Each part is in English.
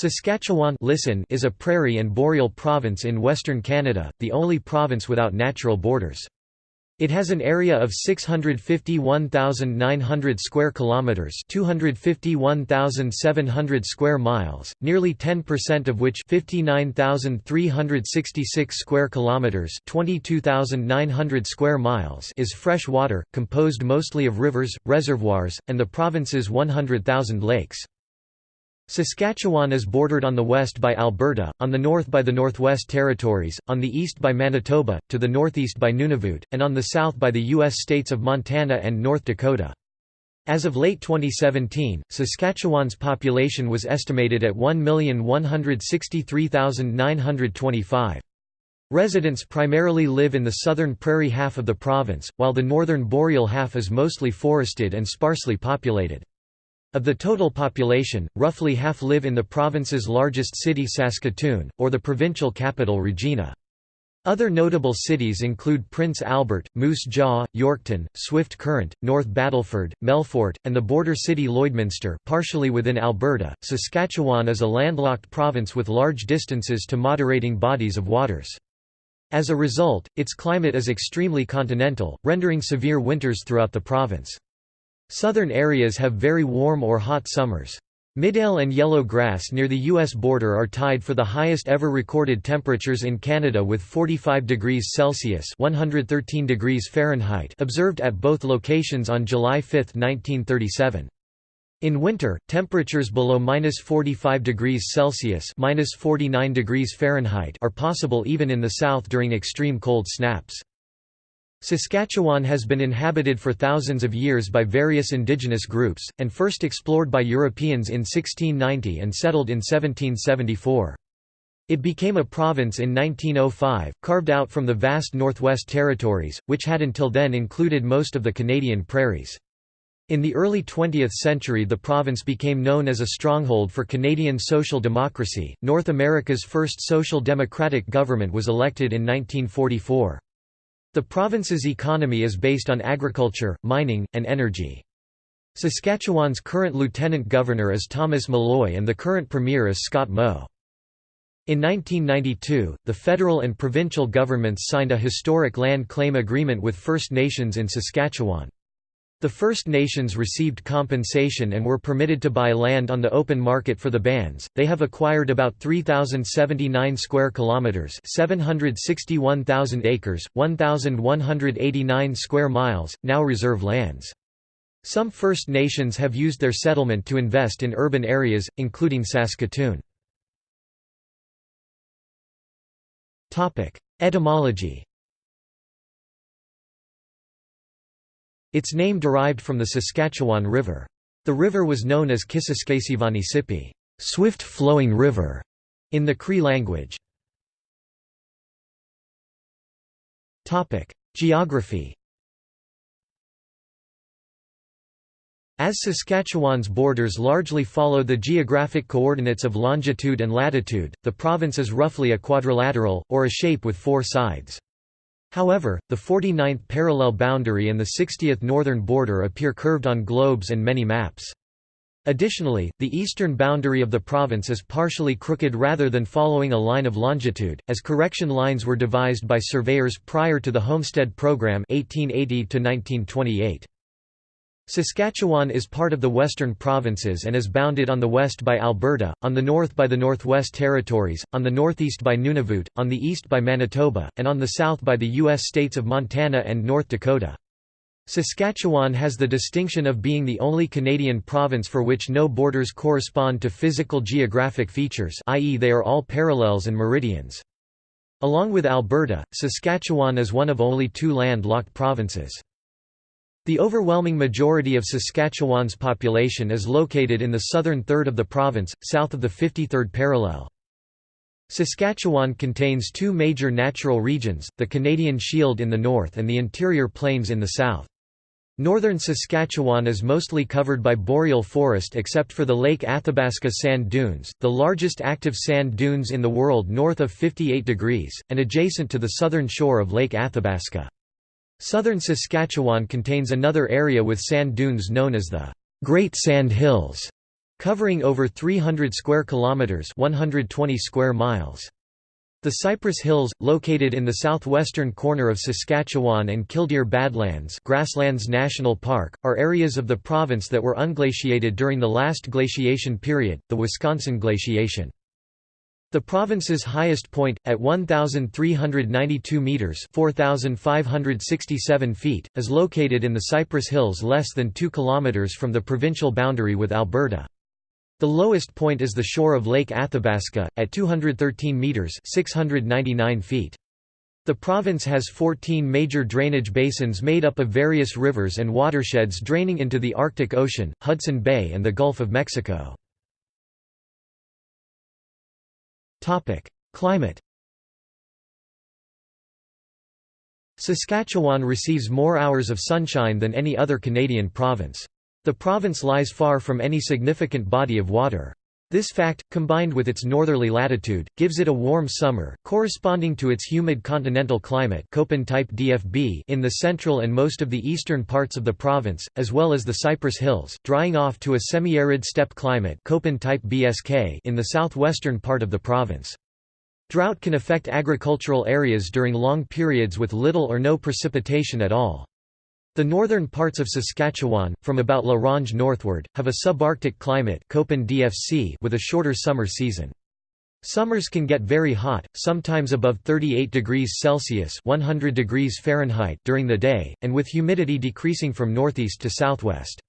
Saskatchewan listen is a prairie and boreal province in western Canada, the only province without natural borders. It has an area of 651,900 square kilometers, 251,700 square miles, nearly 10% of which 59,366 square kilometers, 22,900 square miles is fresh water, composed mostly of rivers, reservoirs, and the province's 100,000 lakes. Saskatchewan is bordered on the west by Alberta, on the north by the Northwest Territories, on the east by Manitoba, to the northeast by Nunavut, and on the south by the U.S. states of Montana and North Dakota. As of late 2017, Saskatchewan's population was estimated at 1,163,925. Residents primarily live in the southern prairie half of the province, while the northern boreal half is mostly forested and sparsely populated. Of the total population, roughly half live in the province's largest city Saskatoon, or the provincial capital Regina. Other notable cities include Prince Albert, Moose Jaw, Yorkton, Swift Current, North Battleford, Melfort, and the border city Lloydminster partially within Alberta. Saskatchewan is a landlocked province with large distances to moderating bodies of waters. As a result, its climate is extremely continental, rendering severe winters throughout the province. Southern areas have very warm or hot summers. Midale and Yellow Grass near the U.S. border are tied for the highest ever recorded temperatures in Canada with 45 degrees Celsius 113 degrees Fahrenheit observed at both locations on July 5, 1937. In winter, temperatures below minus 45 degrees Celsius minus 49 degrees Fahrenheit are possible even in the south during extreme cold snaps. Saskatchewan has been inhabited for thousands of years by various indigenous groups, and first explored by Europeans in 1690 and settled in 1774. It became a province in 1905, carved out from the vast Northwest Territories, which had until then included most of the Canadian prairies. In the early 20th century the province became known as a stronghold for Canadian social democracy. North America's first social democratic government was elected in 1944. The province's economy is based on agriculture, mining, and energy. Saskatchewan's current lieutenant governor is Thomas Molloy and the current premier is Scott Moe. In 1992, the federal and provincial governments signed a historic land claim agreement with First Nations in Saskatchewan. The First Nations received compensation and were permitted to buy land on the open market for the bands. They have acquired about 3079 square kilometers, 761,000 acres, 1189 square miles, now reserve lands. Some First Nations have used their settlement to invest in urban areas, including Saskatoon. Topic: Etymology Its name derived from the Saskatchewan River. The river was known as Kisiskasivanisipi, swift-flowing river, in the Cree language. Geography As Saskatchewan's borders largely follow the geographic coordinates of longitude and latitude, the province is roughly a quadrilateral, or a shape with four sides. However, the 49th parallel boundary and the 60th northern border appear curved on globes and many maps. Additionally, the eastern boundary of the province is partially crooked rather than following a line of longitude, as correction lines were devised by surveyors prior to the Homestead Program 1880 -1928. Saskatchewan is part of the Western Provinces and is bounded on the west by Alberta, on the north by the Northwest Territories, on the northeast by Nunavut, on the east by Manitoba, and on the south by the U.S. states of Montana and North Dakota. Saskatchewan has the distinction of being the only Canadian province for which no borders correspond to physical geographic features i.e. they are all parallels and meridians. Along with Alberta, Saskatchewan is one of only two land-locked provinces. The overwhelming majority of Saskatchewan's population is located in the southern third of the province, south of the 53rd parallel. Saskatchewan contains two major natural regions, the Canadian Shield in the north and the interior plains in the south. Northern Saskatchewan is mostly covered by boreal forest except for the Lake Athabasca sand dunes, the largest active sand dunes in the world north of 58 degrees, and adjacent to the southern shore of Lake Athabasca. Southern Saskatchewan contains another area with sand dunes known as the Great Sand Hills. covering over 300 square kilometers, 120 square miles. The Cypress Hills, located in the southwestern corner of Saskatchewan and Killdeer Badlands Grasslands National Park, are areas of the province that were unglaciated during the last glaciation period, the Wisconsin glaciation. The province's highest point, at 1,392 metres 4,567 feet, is located in the Cypress Hills less than 2 kilometres from the provincial boundary with Alberta. The lowest point is the shore of Lake Athabasca, at 213 metres 699 feet. The province has 14 major drainage basins made up of various rivers and watersheds draining into the Arctic Ocean, Hudson Bay and the Gulf of Mexico. Climate Saskatchewan receives more hours of sunshine than any other Canadian province. The province lies far from any significant body of water. This fact, combined with its northerly latitude, gives it a warm summer, corresponding to its humid continental climate Köppen type DFB in the central and most of the eastern parts of the province, as well as the Cypress Hills, drying off to a semi-arid steppe climate Köppen type BSK in the southwestern part of the province. Drought can affect agricultural areas during long periods with little or no precipitation at all. The northern parts of Saskatchewan, from about La Ronge northward, have a subarctic climate with a shorter summer season. Summers can get very hot, sometimes above 38 degrees Celsius 100 degrees Fahrenheit during the day, and with humidity decreasing from northeast to southwest.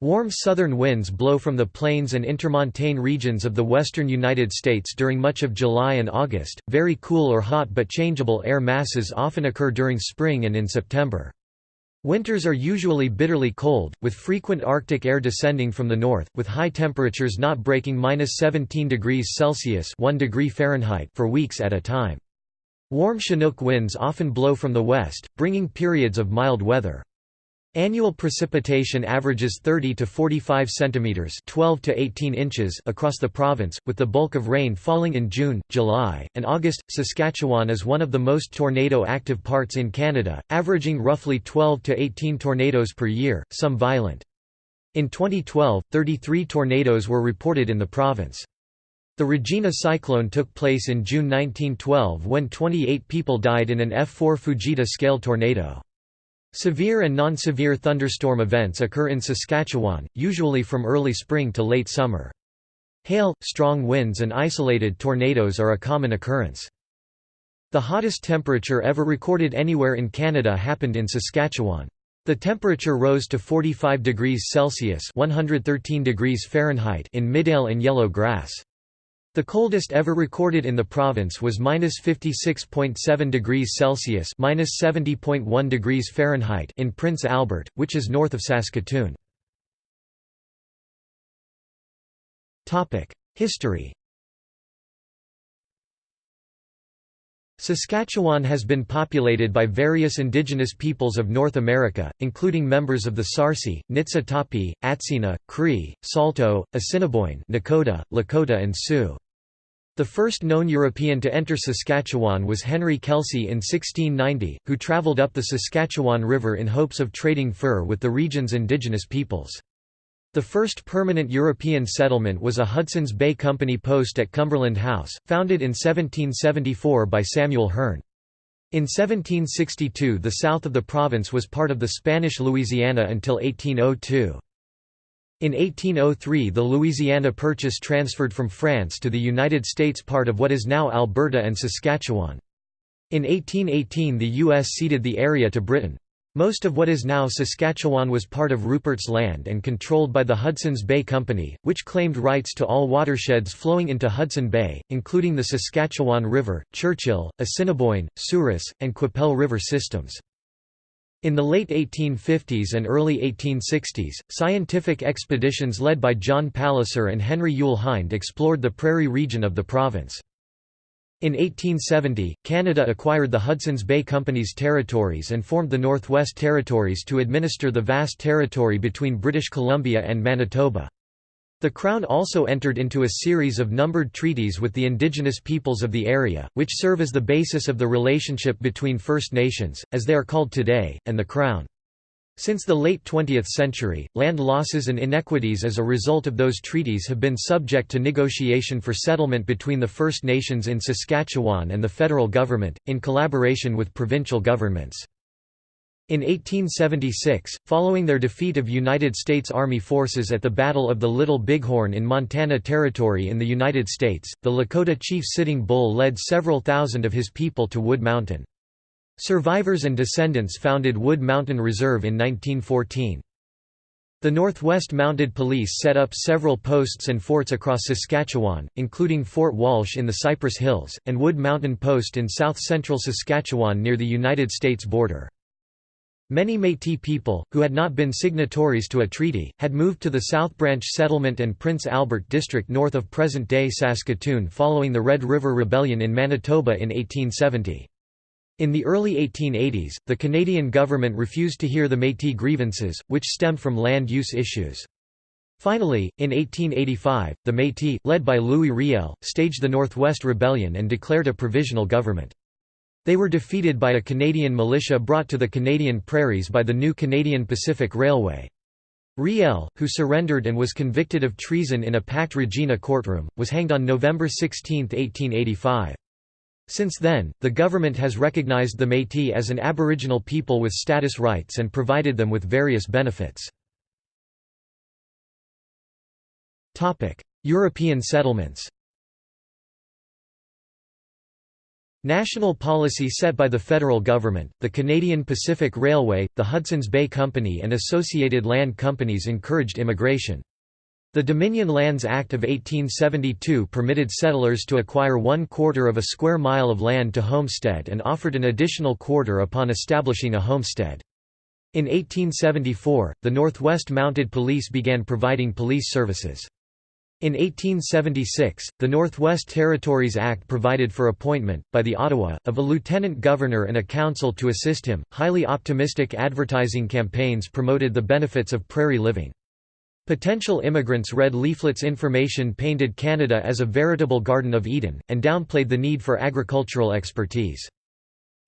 Warm southern winds blow from the plains and intermontane regions of the western United States during much of July and August. Very cool or hot but changeable air masses often occur during spring and in September. Winters are usually bitterly cold, with frequent Arctic air descending from the north, with high temperatures not breaking minus 17 degrees Celsius 1 degree Fahrenheit for weeks at a time. Warm Chinook winds often blow from the west, bringing periods of mild weather. Annual precipitation averages 30 to 45 centimeters, 12 to 18 inches across the province, with the bulk of rain falling in June, July, and August. Saskatchewan is one of the most tornado active parts in Canada, averaging roughly 12 to 18 tornadoes per year, some violent. In 2012, 33 tornadoes were reported in the province. The Regina cyclone took place in June 1912 when 28 people died in an F4 Fujita scale tornado. Severe and non-severe thunderstorm events occur in Saskatchewan, usually from early spring to late summer. Hail, strong winds and isolated tornadoes are a common occurrence. The hottest temperature ever recorded anywhere in Canada happened in Saskatchewan. The temperature rose to 45 degrees Celsius 113 degrees Fahrenheit in Midale and Yellow Grass. The coldest ever recorded in the province was minus 56.7 degrees Celsius minus 70.1 degrees Fahrenheit in Prince Albert, which is north of Saskatoon. Topic: History Saskatchewan has been populated by various indigenous peoples of North America, including members of the Sarsi, Niitsitapi, Atsina, Cree, Saulteaux, Assiniboine Nakota, Lakota and Sioux. The first known European to enter Saskatchewan was Henry Kelsey in 1690, who travelled up the Saskatchewan River in hopes of trading fur with the region's indigenous peoples. The first permanent European settlement was a Hudson's Bay Company post at Cumberland House, founded in 1774 by Samuel Hearne. In 1762 the south of the province was part of the Spanish Louisiana until 1802. In 1803 the Louisiana Purchase transferred from France to the United States part of what is now Alberta and Saskatchewan. In 1818 the U.S. ceded the area to Britain. Most of what is now Saskatchewan was part of Rupert's Land and controlled by the Hudson's Bay Company, which claimed rights to all watersheds flowing into Hudson Bay, including the Saskatchewan River, Churchill, Assiniboine, Souris, and Qu'Appelle River systems. In the late 1850s and early 1860s, scientific expeditions led by John Palliser and Henry Yule Hind explored the prairie region of the province. In 1870, Canada acquired the Hudson's Bay Company's territories and formed the Northwest Territories to administer the vast territory between British Columbia and Manitoba. The Crown also entered into a series of numbered treaties with the indigenous peoples of the area, which serve as the basis of the relationship between First Nations, as they are called today, and the Crown. Since the late 20th century, land losses and inequities as a result of those treaties have been subject to negotiation for settlement between the First Nations in Saskatchewan and the federal government, in collaboration with provincial governments. In 1876, following their defeat of United States Army forces at the Battle of the Little Bighorn in Montana Territory in the United States, the Lakota chief Sitting Bull led several thousand of his people to Wood Mountain. Survivors and descendants founded Wood Mountain Reserve in 1914. The Northwest Mounted Police set up several posts and forts across Saskatchewan, including Fort Walsh in the Cypress Hills, and Wood Mountain Post in south-central Saskatchewan near the United States border. Many Métis people, who had not been signatories to a treaty, had moved to the South Branch Settlement and Prince Albert District north of present-day Saskatoon following the Red River Rebellion in Manitoba in 1870. In the early 1880s, the Canadian government refused to hear the Métis grievances, which stemmed from land use issues. Finally, in 1885, the Métis, led by Louis Riel, staged the Northwest Rebellion and declared a provisional government. They were defeated by a Canadian militia brought to the Canadian prairies by the new Canadian Pacific Railway. Riel, who surrendered and was convicted of treason in a Pacte Regina courtroom, was hanged on November 16, 1885. Since then, the government has recognized the Métis as an Aboriginal people with status rights and provided them with various benefits. European settlements National policy set by the federal government, the Canadian Pacific Railway, the Hudson's Bay Company and associated land companies encouraged immigration. The Dominion Lands Act of 1872 permitted settlers to acquire one quarter of a square mile of land to homestead and offered an additional quarter upon establishing a homestead. In 1874, the Northwest Mounted Police began providing police services. In 1876, the Northwest Territories Act provided for appointment, by the Ottawa, of a lieutenant governor and a council to assist him. Highly optimistic advertising campaigns promoted the benefits of prairie living. Potential immigrants read leaflets information painted Canada as a veritable Garden of Eden, and downplayed the need for agricultural expertise.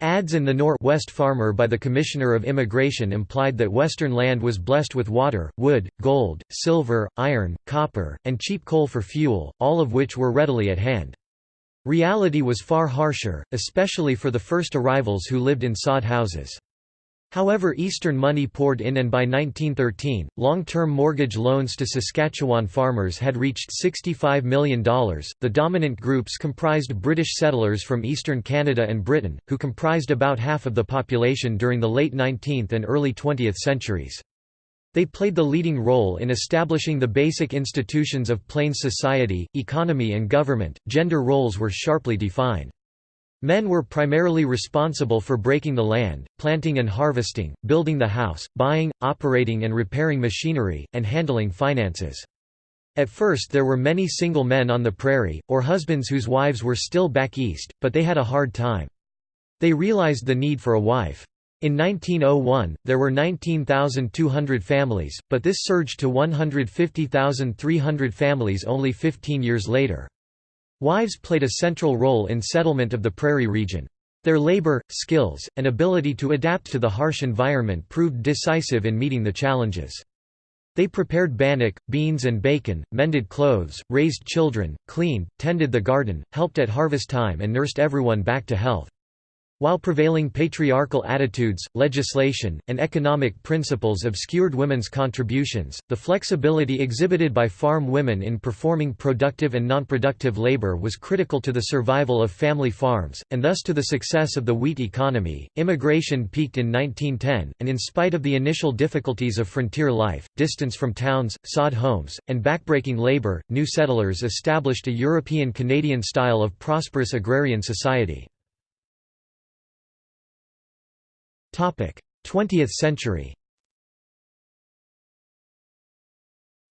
Ads in the Nor-West Farmer by the Commissioner of Immigration implied that Western land was blessed with water, wood, gold, silver, iron, copper, and cheap coal for fuel, all of which were readily at hand. Reality was far harsher, especially for the first arrivals who lived in sod houses. However Eastern money poured in and by 1913, long-term mortgage loans to Saskatchewan farmers had reached $65 million. The dominant groups comprised British settlers from eastern Canada and Britain, who comprised about half of the population during the late 19th and early 20th centuries. They played the leading role in establishing the basic institutions of Plains society, economy and government. Gender roles were sharply defined. Men were primarily responsible for breaking the land, planting and harvesting, building the house, buying, operating and repairing machinery, and handling finances. At first there were many single men on the prairie, or husbands whose wives were still back east, but they had a hard time. They realized the need for a wife. In 1901, there were 19,200 families, but this surged to 150,300 families only 15 years later. Wives played a central role in settlement of the prairie region. Their labor, skills, and ability to adapt to the harsh environment proved decisive in meeting the challenges. They prepared bannock, beans and bacon, mended clothes, raised children, cleaned, tended the garden, helped at harvest time and nursed everyone back to health. While prevailing patriarchal attitudes, legislation, and economic principles obscured women's contributions, the flexibility exhibited by farm women in performing productive and nonproductive labor was critical to the survival of family farms, and thus to the success of the wheat economy. Immigration peaked in 1910, and in spite of the initial difficulties of frontier life, distance from towns, sod homes, and backbreaking labor, new settlers established a European Canadian style of prosperous agrarian society. 20th century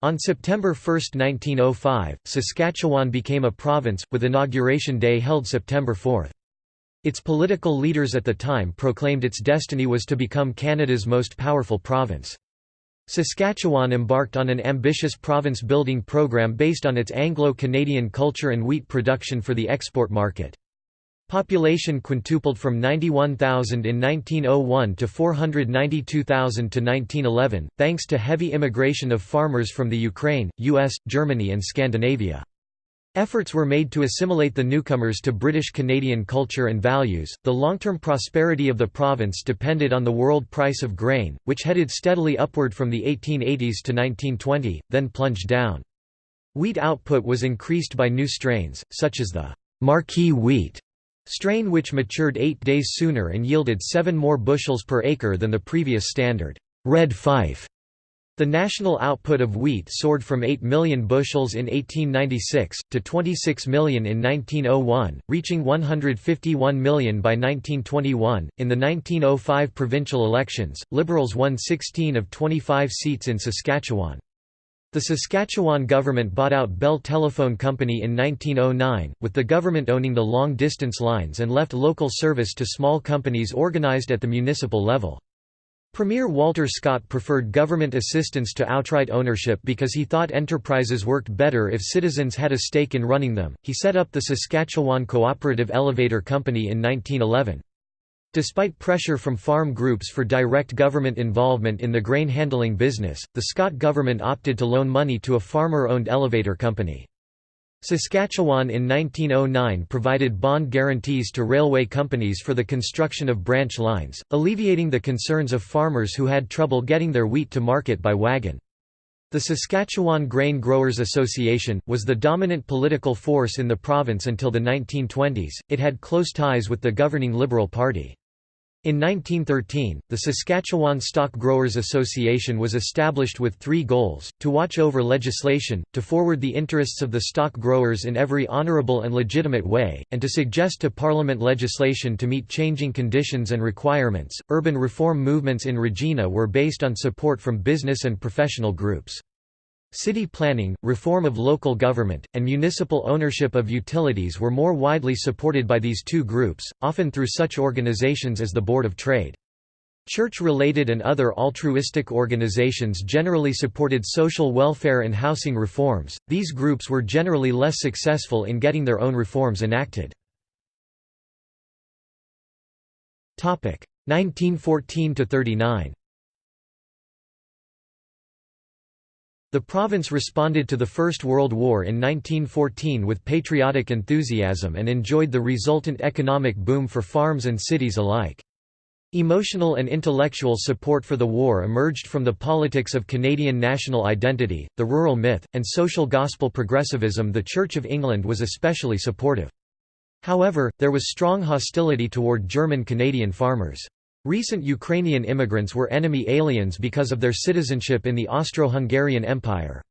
On September 1, 1905, Saskatchewan became a province, with Inauguration Day held September 4. Its political leaders at the time proclaimed its destiny was to become Canada's most powerful province. Saskatchewan embarked on an ambitious province-building program based on its Anglo-Canadian culture and wheat production for the export market. Population quintupled from 91,000 in 1901 to 492,000 to 1911, thanks to heavy immigration of farmers from the Ukraine, US, Germany and Scandinavia. Efforts were made to assimilate the newcomers to British Canadian culture and values. The long term prosperity of the province depended on the world price of grain, which headed steadily upward from the 1880s to 1920, then plunged down. Wheat output was increased by new strains, such as the Marquis wheat strain which matured eight days sooner and yielded seven more bushels per acre than the previous standard Red Fife the national output of wheat soared from 8 million bushels in 1896, to 26 million in 1901, reaching 151 million by 1921. In the 1905 provincial elections, Liberals won 16 of 25 seats in Saskatchewan. The Saskatchewan government bought out Bell Telephone Company in 1909, with the government owning the long-distance lines and left local service to small companies organized at the municipal level. Premier Walter Scott preferred government assistance to outright ownership because he thought enterprises worked better if citizens had a stake in running them. He set up the Saskatchewan Cooperative Elevator Company in 1911. Despite pressure from farm groups for direct government involvement in the grain handling business, the Scott government opted to loan money to a farmer-owned elevator company. Saskatchewan in 1909 provided bond guarantees to railway companies for the construction of branch lines, alleviating the concerns of farmers who had trouble getting their wheat to market by wagon. The Saskatchewan Grain Growers Association, was the dominant political force in the province until the 1920s, it had close ties with the governing Liberal Party. In 1913, the Saskatchewan Stock Growers Association was established with three goals, to watch over legislation, to forward the interests of the stock growers in every honourable and legitimate way, and to suggest to Parliament legislation to meet changing conditions and requirements. Urban reform movements in Regina were based on support from business and professional groups. City planning, reform of local government, and municipal ownership of utilities were more widely supported by these two groups, often through such organizations as the Board of Trade. Church-related and other altruistic organizations generally supported social welfare and housing reforms, these groups were generally less successful in getting their own reforms enacted. 1914–39 The province responded to the First World War in 1914 with patriotic enthusiasm and enjoyed the resultant economic boom for farms and cities alike. Emotional and intellectual support for the war emerged from the politics of Canadian national identity, the rural myth, and social gospel progressivism the Church of England was especially supportive. However, there was strong hostility toward German Canadian farmers. Recent Ukrainian immigrants were enemy aliens because of their citizenship in the Austro-Hungarian Empire.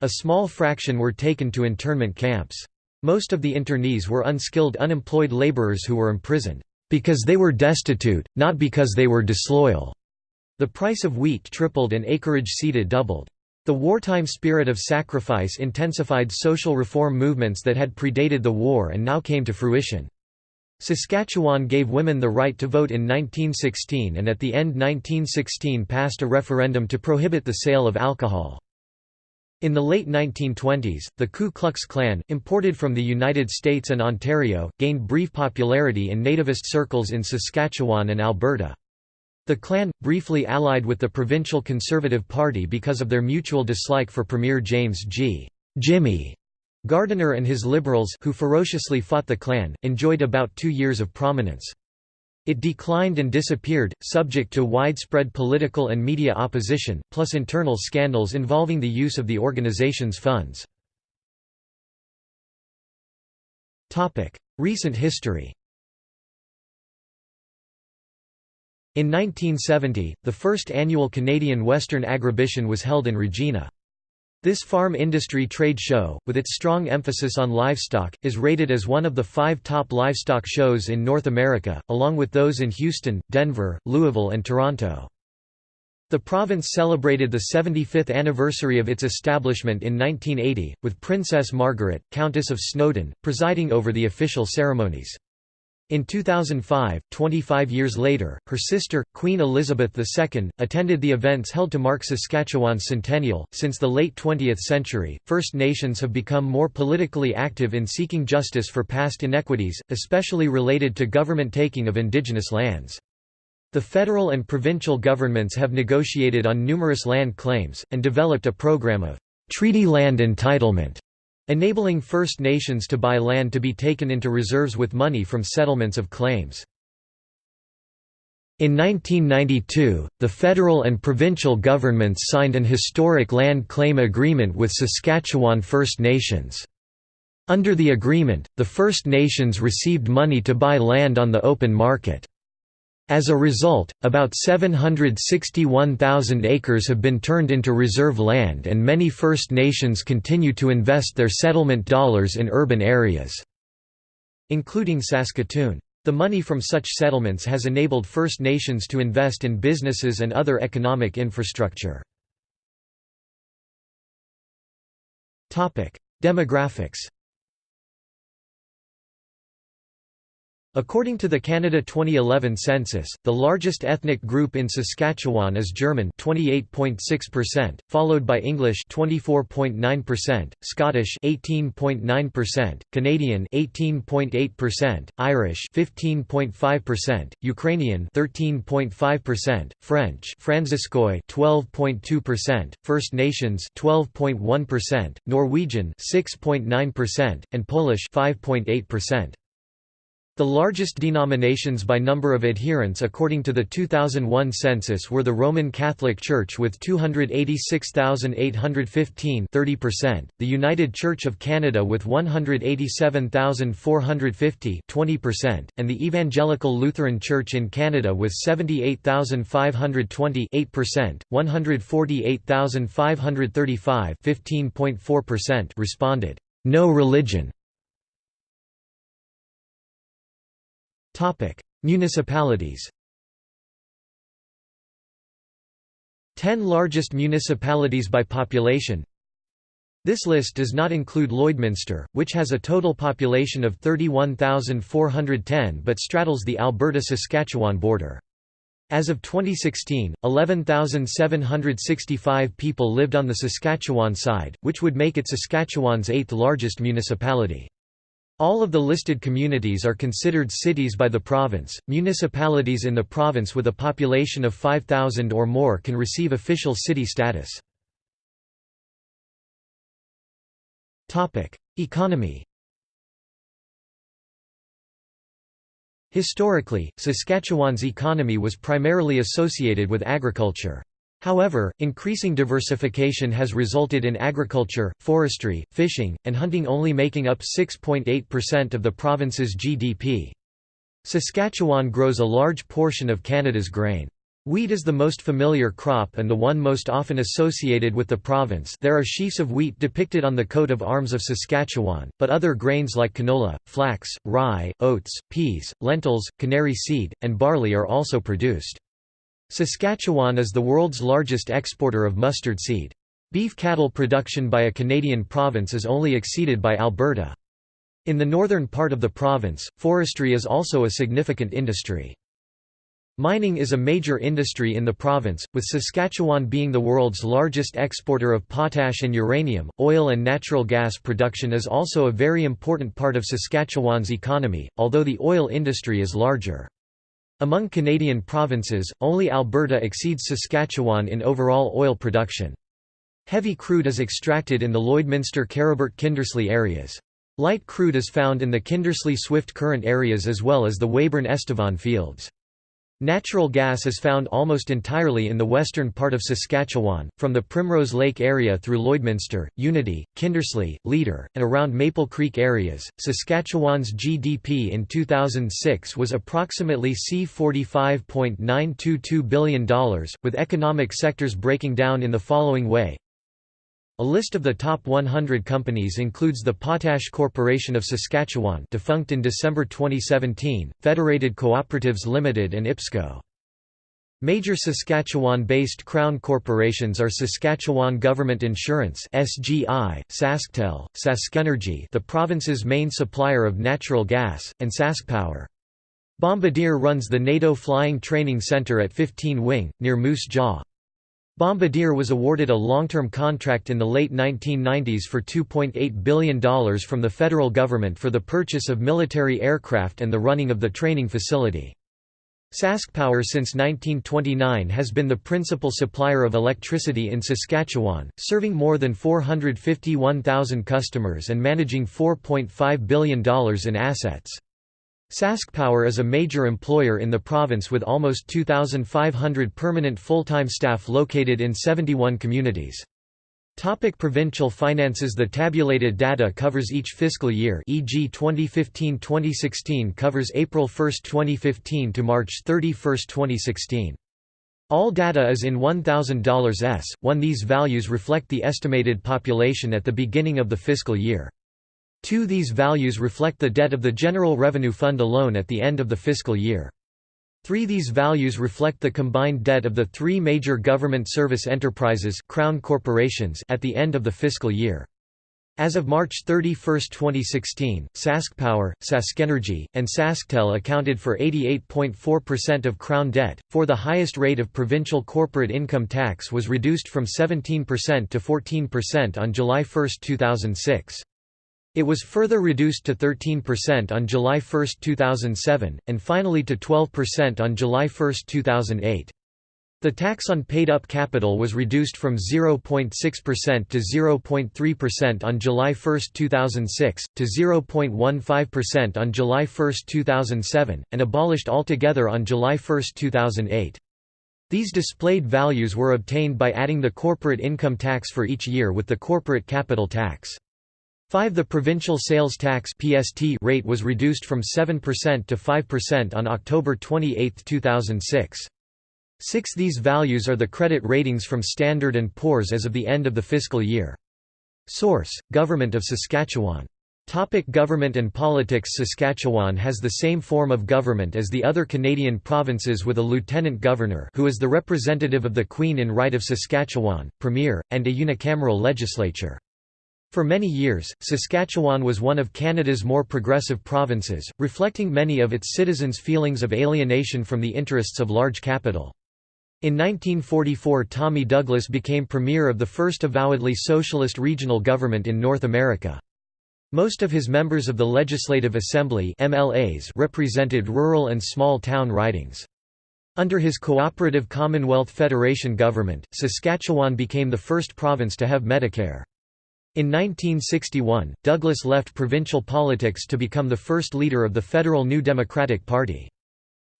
A small fraction were taken to internment camps. Most of the internees were unskilled unemployed laborers who were imprisoned, "...because they were destitute, not because they were disloyal." The price of wheat tripled and acreage seeded doubled. The wartime spirit of sacrifice intensified social reform movements that had predated the war and now came to fruition. Saskatchewan gave women the right to vote in 1916 and at the end 1916 passed a referendum to prohibit the sale of alcohol. In the late 1920s, the Ku Klux Klan, imported from the United States and Ontario, gained brief popularity in nativist circles in Saskatchewan and Alberta. The Klan, briefly allied with the Provincial Conservative Party because of their mutual dislike for Premier James G. Jimmy Gardiner and his Liberals who ferociously fought the Klan, enjoyed about two years of prominence. It declined and disappeared, subject to widespread political and media opposition, plus internal scandals involving the use of the organization's funds. Recent history In 1970, the first annual Canadian Western Agribition was held in Regina. This farm industry trade show, with its strong emphasis on livestock, is rated as one of the five top livestock shows in North America, along with those in Houston, Denver, Louisville and Toronto. The province celebrated the 75th anniversary of its establishment in 1980, with Princess Margaret, Countess of Snowdon, presiding over the official ceremonies. In 2005, 25 years later, her sister, Queen Elizabeth II, attended the events held to mark Saskatchewan's centennial. Since the late 20th century, First Nations have become more politically active in seeking justice for past inequities, especially related to government taking of Indigenous lands. The federal and provincial governments have negotiated on numerous land claims, and developed a program of treaty land entitlement enabling First Nations to buy land to be taken into reserves with money from settlements of claims. In 1992, the federal and provincial governments signed an historic land claim agreement with Saskatchewan First Nations. Under the agreement, the First Nations received money to buy land on the open market. As a result, about 761,000 acres have been turned into reserve land and many First Nations continue to invest their settlement dollars in urban areas, including Saskatoon. The money from such settlements has enabled First Nations to invest in businesses and other economic infrastructure. Demographics According to the Canada 2011 census, the largest ethnic group in Saskatchewan is German 28.6%, followed by English 24.9%, Scottish 18.9%, Canadian 18.8%, Irish 15.5%, Ukrainian 13.5%, French Fransaskois 12.2%, First Nations 12.1%, Norwegian 6.9%, and Polish 5.8%. The largest denominations by number of adherents according to the 2001 census were the Roman Catholic Church with 286,815 30%, the United Church of Canada with 187,450 20%, and the Evangelical Lutheran Church in Canada with 78,520 8%, 148,535 15.4% responded, "No religion." Municipalities Ten largest municipalities by population This list does not include Lloydminster, which has a total population of 31,410 but straddles the Alberta-Saskatchewan border. As of 2016, 11,765 people lived on the Saskatchewan side, which would make it Saskatchewan's eighth largest municipality. All of the listed communities are considered cities by the province. Municipalities in the province with a population of 5,000 or more can receive official city status. Topic: Economy. Historically, Saskatchewan's economy was primarily associated with agriculture. However, increasing diversification has resulted in agriculture, forestry, fishing, and hunting only making up 6.8% of the province's GDP. Saskatchewan grows a large portion of Canada's grain. Wheat is the most familiar crop and the one most often associated with the province there are sheaves of wheat depicted on the coat of arms of Saskatchewan, but other grains like canola, flax, rye, oats, peas, lentils, canary seed, and barley are also produced. Saskatchewan is the world's largest exporter of mustard seed. Beef cattle production by a Canadian province is only exceeded by Alberta. In the northern part of the province, forestry is also a significant industry. Mining is a major industry in the province, with Saskatchewan being the world's largest exporter of potash and uranium. Oil and natural gas production is also a very important part of Saskatchewan's economy, although the oil industry is larger. Among Canadian provinces, only Alberta exceeds Saskatchewan in overall oil production. Heavy crude is extracted in the Lloydminster-Kerrobert-Kindersley areas. Light crude is found in the Kindersley-Swift Current areas as well as the Weyburn-Estevan fields. Natural gas is found almost entirely in the western part of Saskatchewan, from the Primrose Lake area through Lloydminster, Unity, Kindersley, Leader, and around Maple Creek areas. Saskatchewan's GDP in 2006 was approximately C$45.922 billion, with economic sectors breaking down in the following way a list of the top 100 companies includes the Potash Corporation of Saskatchewan defunct in December 2017, Federated Cooperatives Limited and IPSCO. Major Saskatchewan-based crown corporations are Saskatchewan Government Insurance (SGI), SaskTel, SaskEnergy, the province's main supplier of natural gas, and SaskPower. Bombardier runs the NATO Flying Training Center at 15 Wing, near Moose Jaw. Bombardier was awarded a long-term contract in the late 1990s for $2.8 billion from the federal government for the purchase of military aircraft and the running of the training facility. SaskPower since 1929 has been the principal supplier of electricity in Saskatchewan, serving more than 451,000 customers and managing $4.5 billion in assets. SaskPower is a major employer in the province with almost 2,500 permanent full-time staff located in 71 communities. Topic provincial finances The tabulated data covers each fiscal year e.g. 2015-2016 covers April 1, 2015 to March 31, 2016. All data is in $1,000 s. when These values reflect the estimated population at the beginning of the fiscal year. 2 These values reflect the debt of the General Revenue Fund alone at the end of the fiscal year. 3 These values reflect the combined debt of the three major government service enterprises Crown corporations at the end of the fiscal year. As of March 31, 2016, SaskPower, SaskEnergy, and SaskTel accounted for 88.4% of Crown debt, for the highest rate of provincial corporate income tax was reduced from 17% to 14% on July 1, 2006. It was further reduced to 13% on July 1, 2007, and finally to 12% on July 1, 2008. The tax on paid-up capital was reduced from 0.6% to 0.3% on July 1, 2006, to 0.15% on July 1, 2007, and abolished altogether on July 1, 2008. These displayed values were obtained by adding the corporate income tax for each year with the corporate capital tax. 5 The provincial sales tax PST rate was reduced from 7% to 5% on October 28, 2006. 6 These values are the credit ratings from Standard & Poor's as of the end of the fiscal year. Source: Government of Saskatchewan. Topic government and politics Saskatchewan has the same form of government as the other Canadian provinces with a lieutenant governor who is the representative of the Queen in right of Saskatchewan, premier, and a unicameral legislature. For many years, Saskatchewan was one of Canada's more progressive provinces, reflecting many of its citizens' feelings of alienation from the interests of large capital. In 1944 Tommy Douglas became premier of the first avowedly socialist regional government in North America. Most of his members of the Legislative Assembly MLAs represented rural and small-town ridings. Under his cooperative Commonwealth Federation government, Saskatchewan became the first province to have Medicare. In 1961, Douglas left provincial politics to become the first leader of the federal New Democratic Party.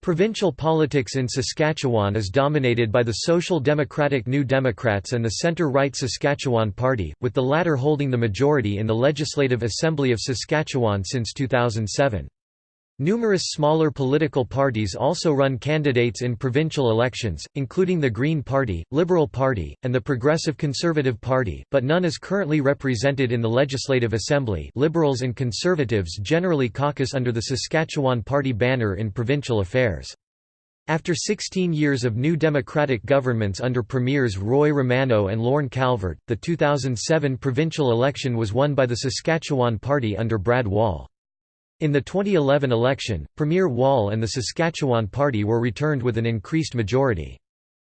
Provincial politics in Saskatchewan is dominated by the Social Democratic New Democrats and the centre-right Saskatchewan Party, with the latter holding the majority in the Legislative Assembly of Saskatchewan since 2007. Numerous smaller political parties also run candidates in provincial elections, including the Green Party, Liberal Party, and the Progressive Conservative Party, but none is currently represented in the Legislative Assembly Liberals and Conservatives generally caucus under the Saskatchewan Party banner in provincial affairs. After 16 years of new Democratic governments under Premiers Roy Romanow and Lorne Calvert, the 2007 provincial election was won by the Saskatchewan Party under Brad Wall. In the 2011 election, Premier Wall and the Saskatchewan Party were returned with an increased majority.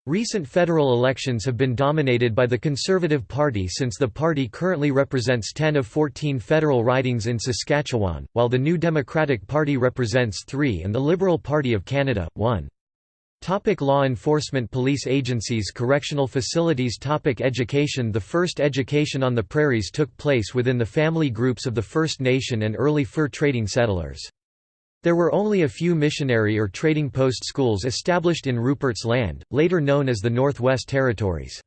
Recent federal elections have been dominated by the Conservative Party since the party currently represents 10 of 14 federal ridings in Saskatchewan, while the New Democratic Party represents 3 and the Liberal Party of Canada, 1. Topic law enforcement Police agencies Correctional facilities Topic Education The first education on the prairies took place within the family groups of the First Nation and early fur trading settlers. There were only a few missionary or trading post schools established in Rupert's Land, later known as the Northwest Territories.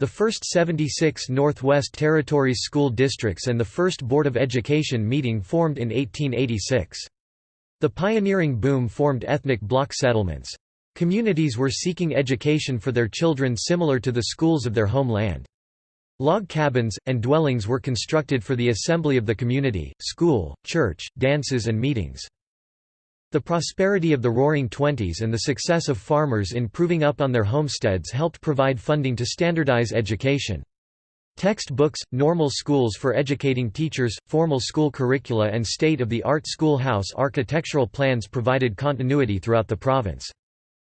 The first 76 Northwest Territories school districts and the first Board of Education meeting formed in 1886. The pioneering boom formed ethnic block settlements. Communities were seeking education for their children similar to the schools of their homeland. Log cabins, and dwellings were constructed for the assembly of the community, school, church, dances and meetings. The prosperity of the Roaring Twenties and the success of farmers in proving up on their homesteads helped provide funding to standardize education. Textbooks, normal schools for educating teachers, formal school curricula and state-of-the-art schoolhouse architectural plans provided continuity throughout the province.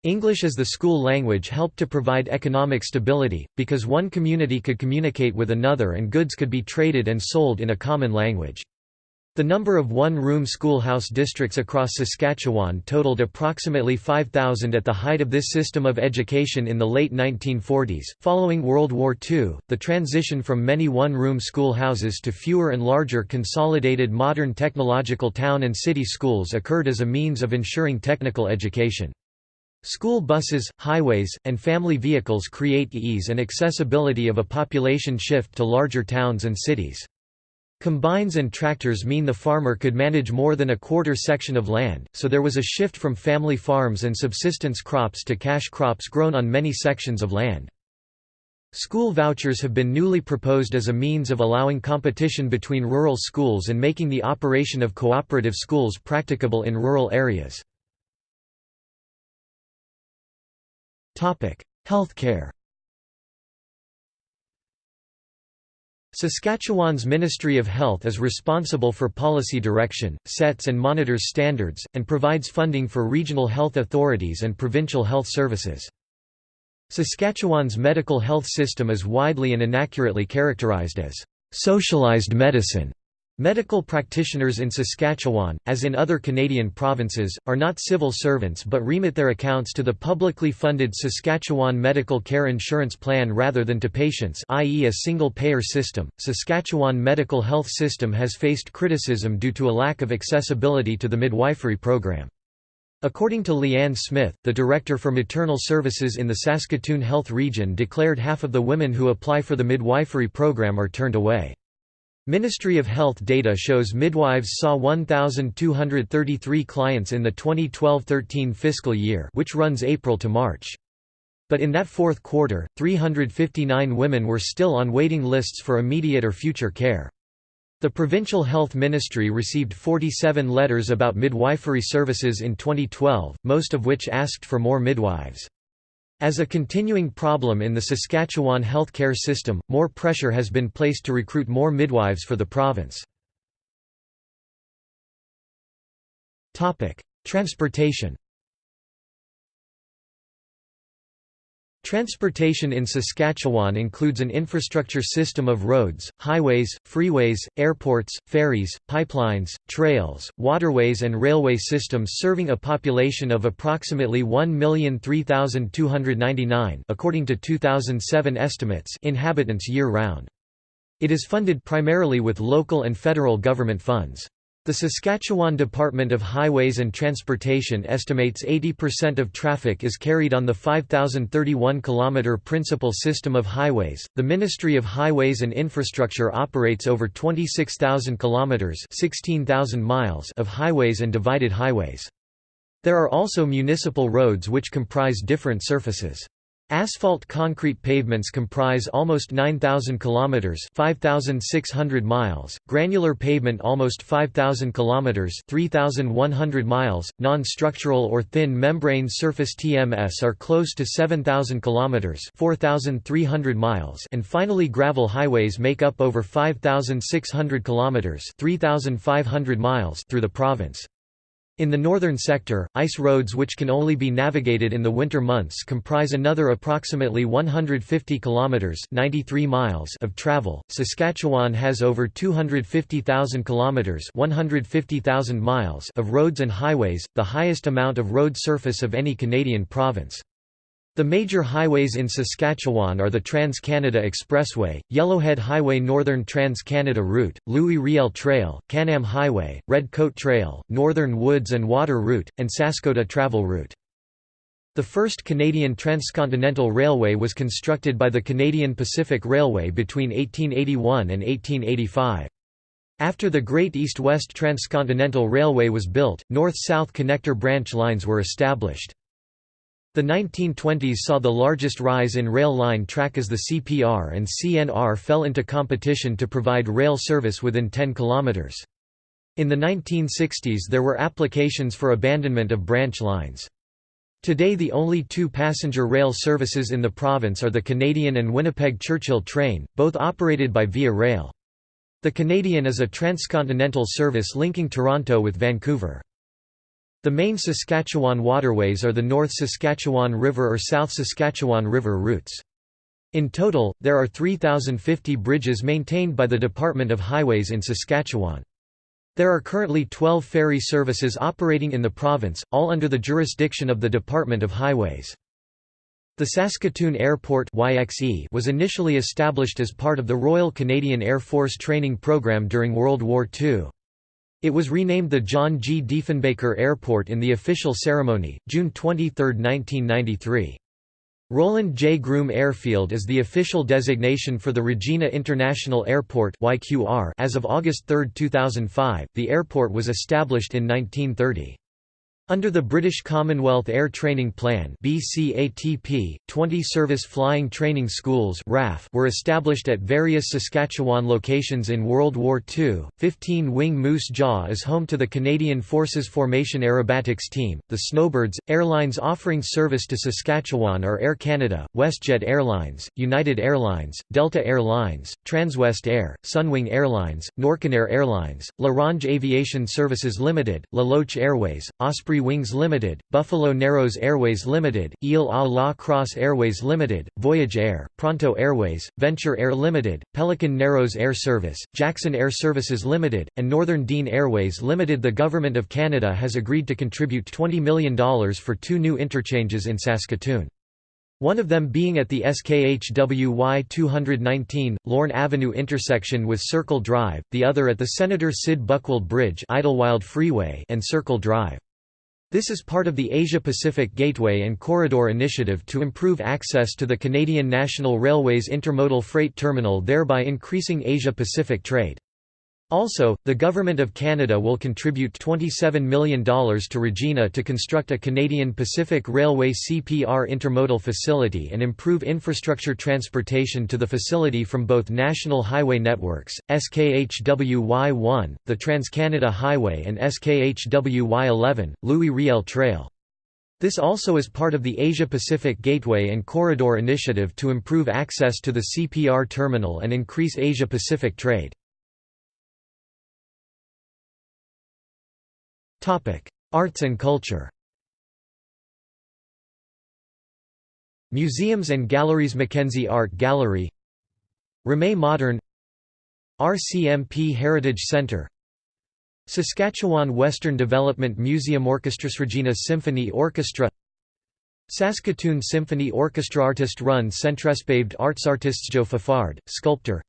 English as the school language helped to provide economic stability, because one community could communicate with another and goods could be traded and sold in a common language. The number of one-room schoolhouse districts across Saskatchewan totaled approximately 5,000 at the height of this system of education in the late 1940s. Following World War II, the transition from many one-room schoolhouses to fewer and larger consolidated modern technological town and city schools occurred as a means of ensuring technical education. School buses, highways, and family vehicles create ease and accessibility of a population shift to larger towns and cities. Combines and tractors mean the farmer could manage more than a quarter section of land, so there was a shift from family farms and subsistence crops to cash crops grown on many sections of land. School vouchers have been newly proposed as a means of allowing competition between rural schools and making the operation of cooperative schools practicable in rural areas. Healthcare Saskatchewan's Ministry of Health is responsible for policy direction, sets and monitors standards, and provides funding for regional health authorities and provincial health services. Saskatchewan's medical health system is widely and inaccurately characterized as socialized medicine. Medical practitioners in Saskatchewan, as in other Canadian provinces, are not civil servants but remit their accounts to the publicly funded Saskatchewan Medical Care Insurance Plan rather than to patients i.e. a single-payer system. Saskatchewan medical health system has faced criticism due to a lack of accessibility to the midwifery program. According to Leanne Smith, the Director for Maternal Services in the Saskatoon Health Region declared half of the women who apply for the midwifery program are turned away. Ministry of Health data shows midwives saw 1,233 clients in the 2012–13 fiscal year which runs April to March. But in that fourth quarter, 359 women were still on waiting lists for immediate or future care. The Provincial Health Ministry received 47 letters about midwifery services in 2012, most of which asked for more midwives. As a continuing problem in the Saskatchewan healthcare system, more pressure has been placed to recruit more midwives for the province. Transportation Transportation in Saskatchewan includes an infrastructure system of roads, highways, freeways, airports, ferries, pipelines, trails, waterways and railway systems serving a population of approximately 1,003,299 according to 2007 estimates inhabitants year-round. It is funded primarily with local and federal government funds. The Saskatchewan Department of Highways and Transportation estimates 80% of traffic is carried on the 5031 kilometer principal system of highways. The Ministry of Highways and Infrastructure operates over 26,000 kilometers, 16,000 miles of highways and divided highways. There are also municipal roads which comprise different surfaces. Asphalt concrete pavements comprise almost 9,000 kilometers (5,600 miles), granular pavement almost 5,000 kilometers (3,100 miles), non-structural or thin membrane surface TMS are close to 7,000 kilometers (4,300 miles), and finally gravel highways make up over 5,600 kilometers (3,500 miles) through the province. In the northern sector, ice roads which can only be navigated in the winter months comprise another approximately 150 kilometers (93 miles) of travel. Saskatchewan has over 250,000 kilometers (150,000 miles) of roads and highways, the highest amount of road surface of any Canadian province. The major highways in Saskatchewan are the Trans-Canada Expressway, Yellowhead Highway Northern Trans-Canada Route, Louis Riel Trail, Can-Am Highway, Red Coat Trail, Northern Woods and Water Route, and Saskota Travel Route. The first Canadian transcontinental railway was constructed by the Canadian Pacific Railway between 1881 and 1885. After the Great East-West Transcontinental Railway was built, north-south connector branch lines were established. The 1920s saw the largest rise in rail line track as the CPR and CNR fell into competition to provide rail service within 10 kilometers. In the 1960s there were applications for abandonment of branch lines. Today the only two passenger rail services in the province are the Canadian and Winnipeg Churchill train, both operated by Via Rail. The Canadian is a transcontinental service linking Toronto with Vancouver. The main Saskatchewan waterways are the North Saskatchewan River or South Saskatchewan River routes. In total, there are 3,050 bridges maintained by the Department of Highways in Saskatchewan. There are currently 12 ferry services operating in the province, all under the jurisdiction of the Department of Highways. The Saskatoon Airport was initially established as part of the Royal Canadian Air Force training program during World War II. It was renamed the John G. Diefenbaker Airport in the official ceremony, June 23, 1993. Roland J. Groome Airfield is the official designation for the Regina International Airport as of August 3, 2005. The airport was established in 1930. Under the British Commonwealth Air Training Plan BCATP, 20 service flying training schools were established at various Saskatchewan locations in World War II. 15 Wing Moose Jaw is home to the Canadian Forces Formation Aerobatics Team. The Snowbirds, airlines offering service to Saskatchewan are Air Canada, WestJet Airlines, United Airlines, Delta Air Lines, Transwest Air, Sunwing Airlines, Norcanair Airlines, La Ronge Aviation Services Limited, La Loche Airways, Osprey Wings Limited, Buffalo Narrows Airways Limited, Ile à la Crosse Airways Limited, Voyage Air, Pronto Airways, Venture Air Limited, Pelican Narrows Air Service, Jackson Air Services Limited, and Northern Dean Airways Limited. The Government of Canada has agreed to contribute $20 million for two new interchanges in Saskatoon. One of them being at the SKHWY 219, Lorne Avenue intersection with Circle Drive, the other at the Senator Sid Buckwold Bridge Idylwyld Freeway and Circle Drive. This is part of the Asia-Pacific Gateway and Corridor Initiative to improve access to the Canadian National Railway's intermodal freight terminal thereby increasing Asia-Pacific trade. Also, the Government of Canada will contribute $27 million to Regina to construct a Canadian Pacific Railway CPR intermodal facility and improve infrastructure transportation to the facility from both national highway networks, SKHWY 1, the Trans-Canada Highway and SKHWY 11, Louis Riel Trail. This also is part of the Asia-Pacific Gateway and Corridor Initiative to improve access to the CPR terminal and increase Asia-Pacific trade. Arts and culture. Museums and galleries. Mackenzie Art Gallery. Remai Modern. RCMP Heritage Centre Saskatchewan Western Development Museum Orchestras. Regina Symphony Orchestra. Saskatoon Symphony Orchestra. Artist-run Centrespaved Arts Artists. Joe Fafard, sculptor.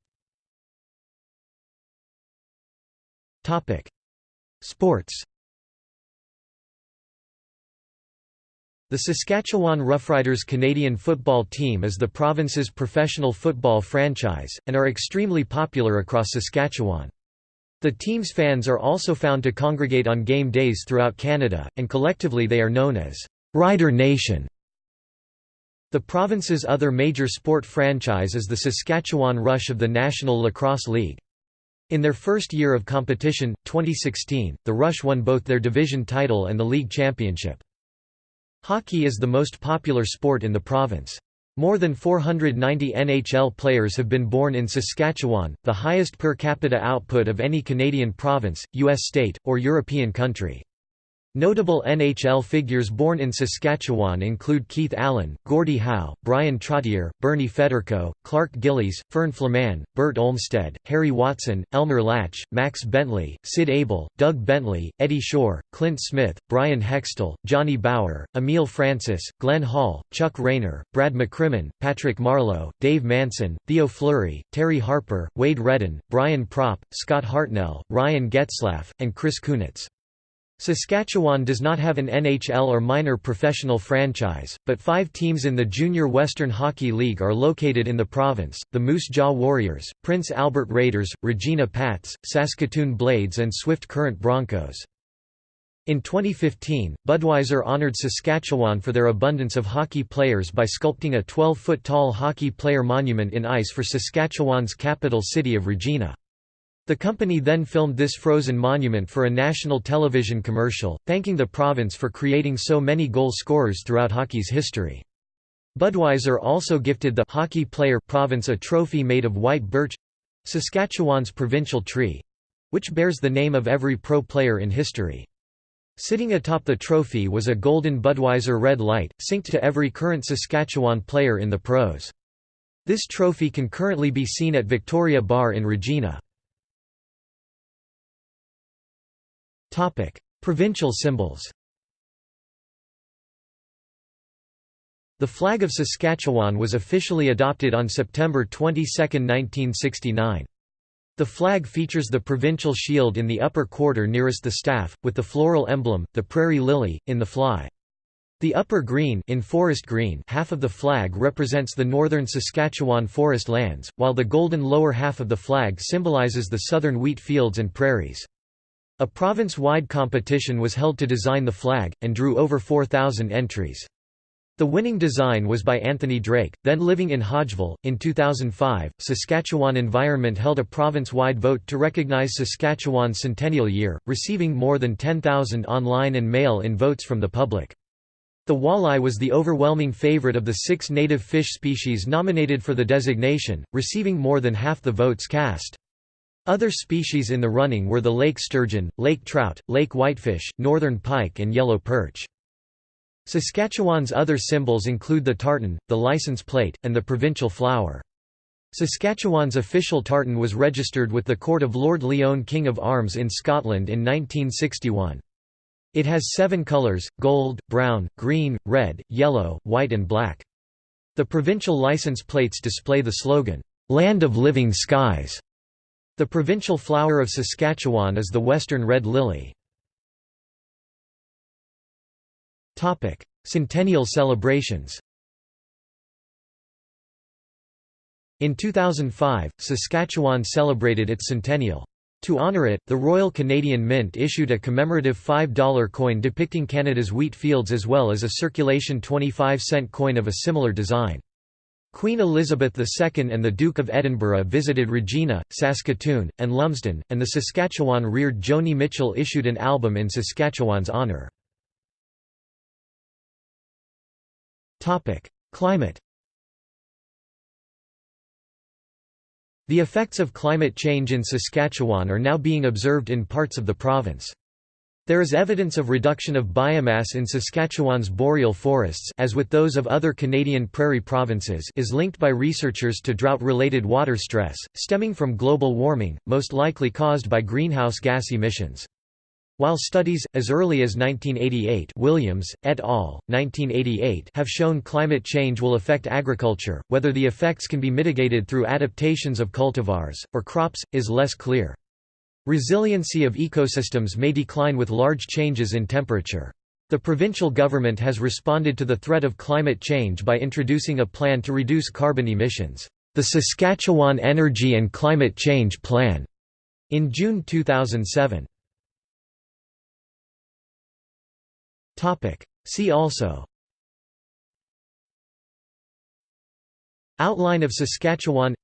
Sports The Saskatchewan Roughriders Canadian football team is the province's professional football franchise, and are extremely popular across Saskatchewan. The team's fans are also found to congregate on game days throughout Canada, and collectively they are known as Rider Nation. The province's other major sport franchise is the Saskatchewan Rush of the National Lacrosse League. In their first year of competition, 2016, the Rush won both their division title and the league championship. Hockey is the most popular sport in the province. More than 490 NHL players have been born in Saskatchewan, the highest per capita output of any Canadian province, U.S. state, or European country. Notable NHL figures born in Saskatchewan include Keith Allen, Gordie Howe, Bryan Trottier, Bernie Federko, Clark Gillies, Fern Flaman, Bert Olmstead, Harry Watson, Elmer Lach, Max Bentley, Sid Abel, Doug Bentley, Eddie Shore, Clint Smith, Bryan Hextall, Johnny Bower, Emile Francis, Glenn Hall, Chuck Rayner, Brad McCrimmon, Patrick Marleau, Dave Manson, Theo Fleury, Terry Harper, Wade Redden, Brian Propp, Scott Hartnell, Ryan Getzlaf, and Chris Kunitz. Saskatchewan does not have an NHL or minor professional franchise, but five teams in the Junior Western Hockey League are located in the province, the Moose Jaw Warriors, Prince Albert Raiders, Regina Pats, Saskatoon Blades and Swift Current Broncos. In 2015, Budweiser honored Saskatchewan for their abundance of hockey players by sculpting a 12-foot tall hockey player monument in ice for Saskatchewan's capital city of Regina. The company then filmed this frozen monument for a national television commercial, thanking the province for creating so many goal scorers throughout hockey's history. Budweiser also gifted the hockey player province a trophy made of white birch—Saskatchewan's provincial tree—which bears the name of every pro player in history. Sitting atop the trophy was a golden Budweiser red light, synced to every current Saskatchewan player in the pros. This trophy can currently be seen at Victoria Bar in Regina. Provincial symbols The flag of Saskatchewan was officially adopted on September 22, 1969. The flag features the provincial shield in the upper quarter nearest the staff, with the floral emblem, the prairie lily, in the fly. The upper green, in forest green half of the flag represents the northern Saskatchewan forest lands, while the golden lower half of the flag symbolizes the southern wheat fields and prairies. A province-wide competition was held to design the flag, and drew over 4,000 entries. The winning design was by Anthony Drake, then living in Hodgeville. In 2005, Saskatchewan Environment held a province-wide vote to recognize Saskatchewan's centennial year, receiving more than 10,000 online and mail-in votes from the public. The walleye was the overwhelming favorite of the six native fish species nominated for the designation, receiving more than half the votes cast. Other species in the running were the lake sturgeon, lake trout, lake whitefish, northern pike and yellow perch. Saskatchewan's other symbols include the tartan, the license plate, and the provincial flower. Saskatchewan's official tartan was registered with the Court of Lord Lyon King of Arms in Scotland in 1961. It has seven colours, gold, brown, green, red, yellow, white and black. The provincial license plates display the slogan, "'Land of Living Skies' The provincial flower of Saskatchewan is the western red lily. Centennial celebrations In 2005, Saskatchewan celebrated its centennial. To honour it, the Royal Canadian Mint issued a commemorative $5 coin depicting Canada's wheat fields as well as a circulation 25-cent coin of a similar design. Queen Elizabeth II and the Duke of Edinburgh visited Regina, Saskatoon, and Lumsden, and the Saskatchewan-reared Joni Mitchell issued an album in Saskatchewan's honour. Climate The effects of climate change in Saskatchewan are now being observed in parts of the province. There is evidence of reduction of biomass in Saskatchewan's boreal forests as with those of other Canadian prairie provinces is linked by researchers to drought-related water stress, stemming from global warming, most likely caused by greenhouse gas emissions. While studies, as early as 1988 Williams, et al., 1988 have shown climate change will affect agriculture, whether the effects can be mitigated through adaptations of cultivars, or crops, is less clear. Resiliency of ecosystems may decline with large changes in temperature. The provincial government has responded to the threat of climate change by introducing a plan to reduce carbon emissions, the Saskatchewan Energy and Climate Change Plan, in June 2007. See also Outline of Saskatchewan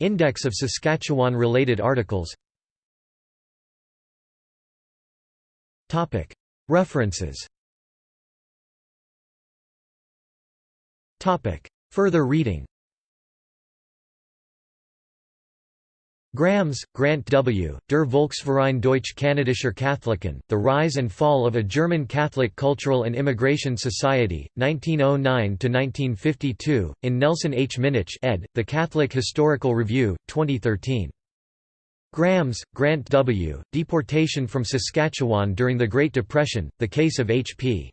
Index of Saskatchewan-related articles References Further reading Grams, Grant W., Der Volksverein Deutsch Kanadischer Katholiken, The Rise and Fall of a German Catholic Cultural and Immigration Society, 1909–1952, in Nelson H. Minnich ed., The Catholic Historical Review, 2013. Grams, Grant W., Deportation from Saskatchewan During the Great Depression, The Case of H.P.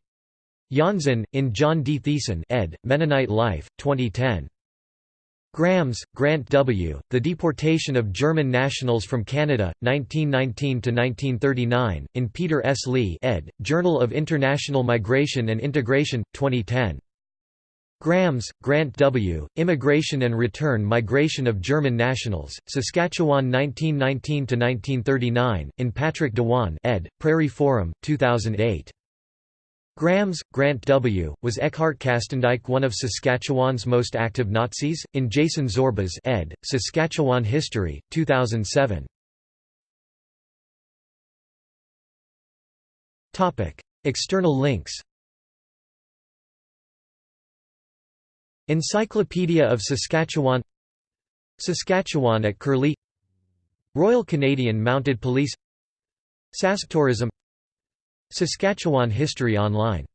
Janzen, in John D. Thiessen ed., Mennonite Life, 2010. Grams, Grant W., The Deportation of German Nationals from Canada, 1919–1939, in Peter S. Li ed., Journal of International Migration and Integration, 2010. Grams, Grant W., Immigration and Return Migration of German Nationals, Saskatchewan 1919–1939, in Patrick Dewan ed., Prairie Forum, 2008. Grams, Grant W., was Eckhart Kastendijk one of Saskatchewan's most active Nazis, in Jason Zorba's ed., Saskatchewan History, 2007. External links Encyclopedia of Saskatchewan Saskatchewan at Curlie Royal Canadian Mounted Police Saskatourism Saskatchewan History Online